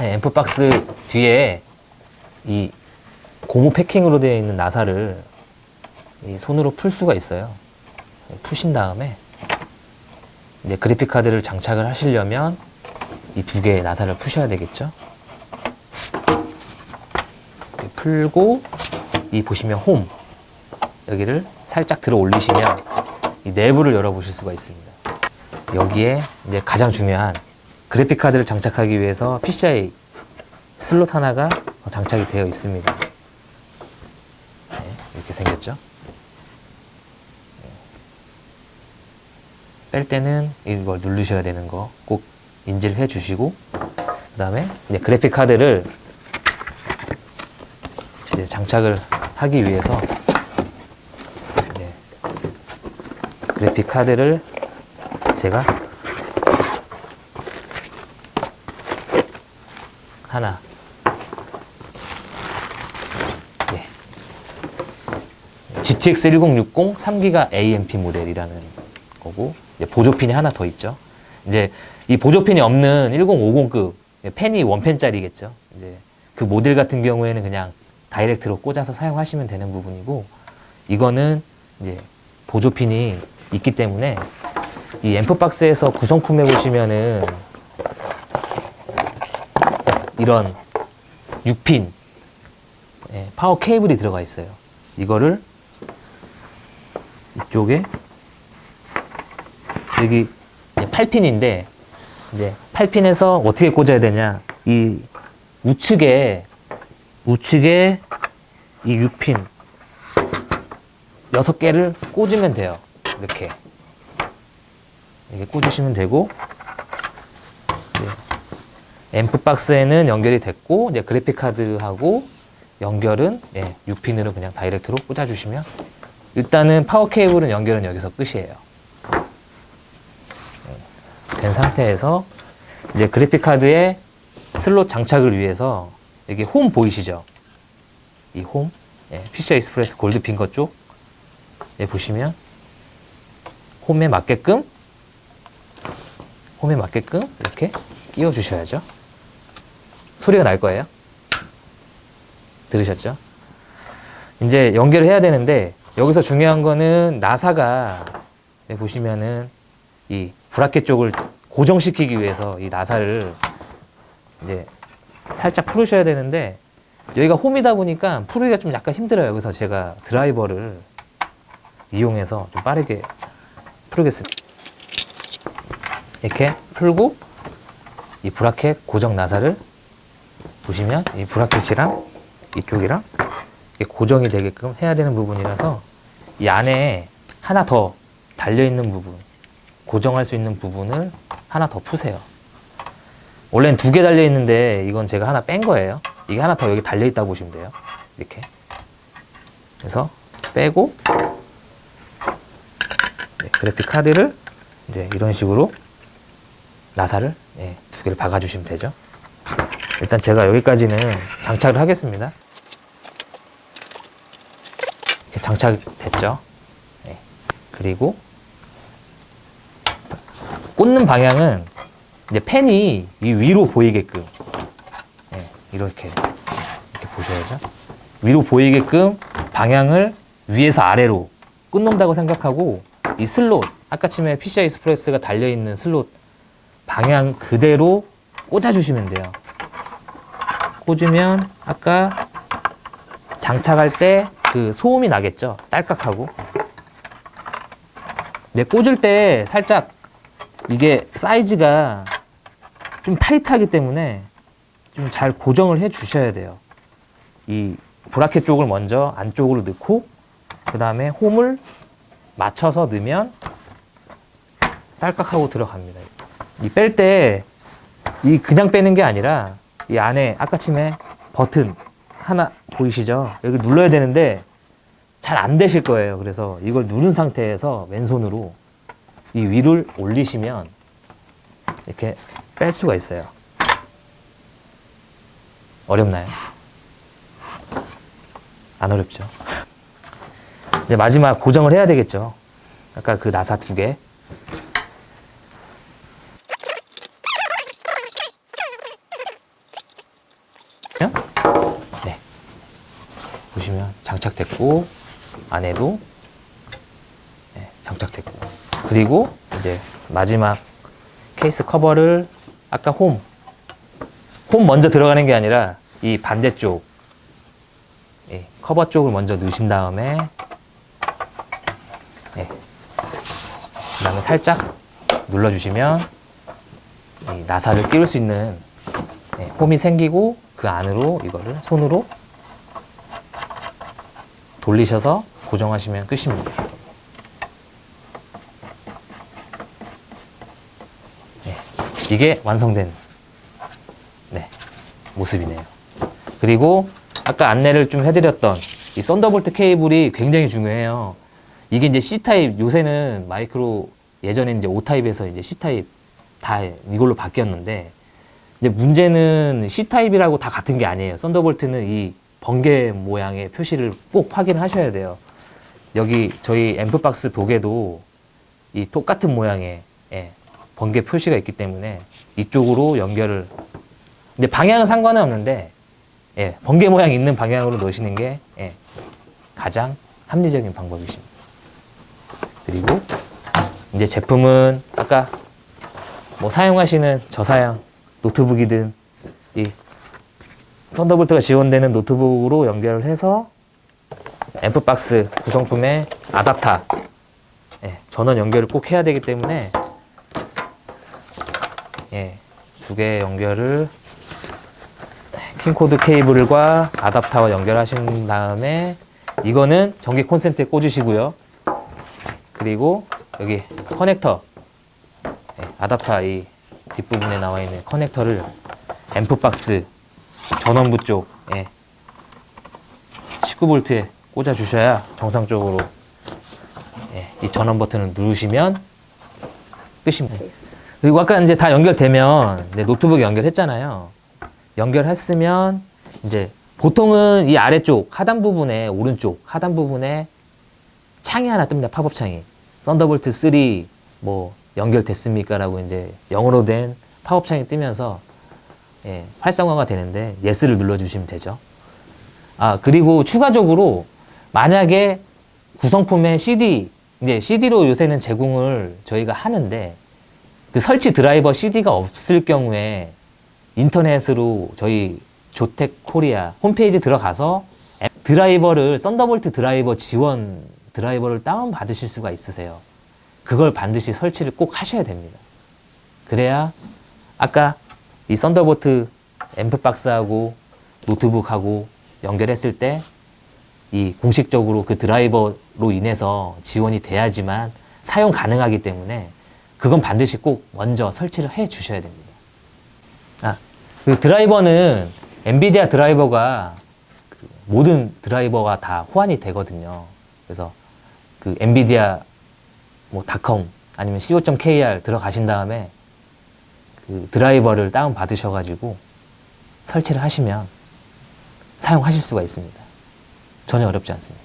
네, 앰프박스 뒤에 이 고무 패킹으로 되어 있는 나사를 이 손으로 풀 수가 있어요. 푸신 다음에 이제 그래픽 카드를 장착을 하시려면 이 두 개의 나사를 푸셔야 되겠죠. 풀고 이 보시면 홈 여기를 살짝 들어 올리시면 이 내부를 열어보실 수가 있습니다. 여기에 이제 가장 중요한 그래픽 카드를 장착하기 위해서 PCI 슬롯 하나가 장착이 되어 있습니다. 네, 이렇게 생겼죠. 네. 뺄 때는 이걸 누르셔야 되는 거 꼭 인지를 해 주시고 그 다음에 이제 그래픽 카드를 이제 장착을 하기 위해서 이제 그래픽 카드를 제가 하나 예. GTX 1060 3기가 AMP 모델이라는 거고 보조핀이 하나 더 있죠. 이제 이 보조핀이 없는 1050급 펜이 원펜짜리겠죠. 이제 그 모델 같은 경우에는 그냥 다이렉트로 꽂아서 사용하시면 되는 부분이고 이거는 이제 보조핀이 있기 때문에 이 앰프박스에서 구성품에 보시면은 이런 6핀 예, 파워 케이블이 들어가 있어요. 이거를 이쪽에 여기 8핀인데 이제 8핀에서 어떻게 꽂아야 되냐 이 우측에 우측에 이 6핀 6개를 꽂으면 돼요. 이렇게 이렇게 꽂으시면 되고 앰프 박스에는 연결이 됐고 이제 그래픽 카드하고 연결은 예, 6핀으로 그냥 direct로 꽂아주시면 일단은 파워 케이블은 연결은 여기서 끝이에요. 예, 된 상태에서 이제 그래픽 카드에 슬롯 장착을 위해서 여기 홈 보이시죠? 이 홈, 예, PCI Express gold pin 것 쪽, 예, 보시면 홈에 맞게끔 홈에 맞게끔 이렇게 끼워 주셔야죠. 소리가 날 거예요. 들으셨죠? 이제 연결을 해야 되는데 여기서 중요한 거는 나사가 네, 보시면은 이 브라켓 쪽을 고정시키기 위해서 이 나사를 이제 살짝 풀으셔야 되는데 여기가 홈이다 보니까 풀기가 좀 약간 힘들어요. 그래서 제가 드라이버를 이용해서 좀 빠르게 풀겠습니다. 이렇게 풀고 이 브라켓 고정 나사를 보시면 이 브라켓이랑 이쪽이랑 고정이 되게끔 해야 되는 부분이라서 이 안에 하나 더 달려있는 부분 고정할 수 있는 부분을 하나 더 푸세요. 원래는 두 개 달려있는데 이건 제가 하나 뺀 거예요. 이게 하나 더 여기 달려있다고 보시면 돼요. 이렇게. 그래서 빼고 네, 그래픽 카드를 이제 이런 식으로 나사를 네, 두 개를 박아주시면 되죠 일단 제가 여기까지는 장착을 하겠습니다. 장착됐죠? 네. 그리고 꽂는 방향은 이제 팬이 위로 보이게끔 네. 이렇게 이렇게 보셔야죠. 위로 보이게끔 방향을 위에서 아래로 꽂는다고 생각하고 이 슬롯 아까 침에 PCI Express가 달려있는 슬롯 방향 그대로 꽂아주시면 돼요. 꽂으면 아까 장착할 때 그 소음이 나겠죠? 딸깍하고. 네, 꽂을 때 살짝 이게 사이즈가 좀 타이트하기 때문에 좀 잘 고정을 해 주셔야 돼요. 이 브라켓 쪽을 먼저 안쪽으로 넣고 그 다음에 홈을 맞춰서 넣으면 딸깍하고 들어갑니다. 이 뺄 때 이 그냥 빼는 게 아니라 이 안에 아까침에 버튼 하나 보이시죠? 여기 눌러야 되는데 잘 안 되실 거예요. 그래서 이걸 누른 상태에서 왼손으로 이 위를 올리시면 이렇게 뺄 수가 있어요. 어렵나요? 안 어렵죠? 이제 마지막 고정을 해야 되겠죠. 아까 그 나사 두 개. 네. 보시면 장착됐고 안에도 네, 장착됐고. 그리고 이제 마지막 케이스 커버를 아까 홈, 홈 먼저 들어가는 게 아니라 이 반대쪽 예, 커버 쪽을 먼저 넣으신 다음에 예, 그 다음에 살짝 눌러주시면 이 나사를 끼울 수 있는 예, 홈이 생기고 그 안으로 이거를 손으로 돌리셔서 고정하시면 끝입니다. 네, 이게 완성된 네, 모습이네요. 그리고 아까 안내를 좀 해드렸던 이 Thunderbolt 케이블이 굉장히 중요해요. 이게 이제 C타입, 요새는 마이크로, 예전에 이제 O타입에서 이제 C타입 다 이걸로 바뀌었는데, 이제 문제는 C타입이라고 다 같은 게 아니에요. Thunderbolt는 이 번개 모양의 표시를 꼭 확인하셔야 돼요. 여기 저희 앰프박스 dock에도 이 똑같은 모양의 예, 번개 표시가 있기 때문에 이쪽으로 연결을 근데 방향은 상관은 없는데 예, 번개 모양 있는 방향으로 넣으시는 게 예, 가장 합리적인 방법이십니다. 그리고 이제 제품은 아까 뭐 사용하시는 저사양 노트북이든 이 썬더볼트가 지원되는 노트북으로 연결을 해서 앰프박스 구성품에 아답터 예, 전원 연결을 꼭 해야 되기 때문에 예, 두 개 연결을 킹코드 케이블과 아답터와 연결하신 다음에 이거는 전기 콘센트에 꽂으시고요. 그리고 여기 커넥터 예, 아답터 이 뒷부분에 나와 있는 커넥터를 앰프박스 전원부 쪽에 19V에 꽂아 주셔야 정상적으로 예, 이 전원 버튼을 누르시면 끝입니다. 그리고 아까 이제 다 연결되면 이제 노트북에 연결했잖아요. 연결했으면 이제 보통은 이 아래쪽 하단 부분에 오른쪽 하단 부분에 창이 하나 뜹니다. 팝업 창이. Thunderbolt 3 뭐 연결됐습니까? 라고 이제 영어로 된 팝업 창이 뜨면서 예, 활성화가 되는데 yes를 눌러주시면 되죠. 아 그리고 추가적으로 만약에 구성품에 CD 이제 CD로 요새는 제공을 저희가 하는데 그 설치 드라이버 CD가 없을 경우에 인터넷으로 저희 조텍 코리아 홈페이지 들어가서 앱 드라이버를 Thunderbolt 드라이버 지원 드라이버를 다운 받으실 수가 있으세요. 그걸 반드시 설치를 꼭 하셔야 됩니다. 그래야 아까 이 Thunderbolt AMP Box하고 노트북하고 연결했을 때 이 공식적으로 그 드라이버로 인해서 지원이 돼야지만 사용 가능하기 때문에 그건 반드시 꼭 먼저 설치를 해 주셔야 됩니다. 아, 그 드라이버는 엔비디아 드라이버가 그 모든 드라이버가 다 호환이 되거든요. 그래서 그 엔비디아 뭐 닷컴 아니면 co.kr 들어가신 다음에 그 드라이버를 다운 받으셔가지고 설치를 하시면 사용하실 수가 있습니다. 전혀 어렵지 않습니다.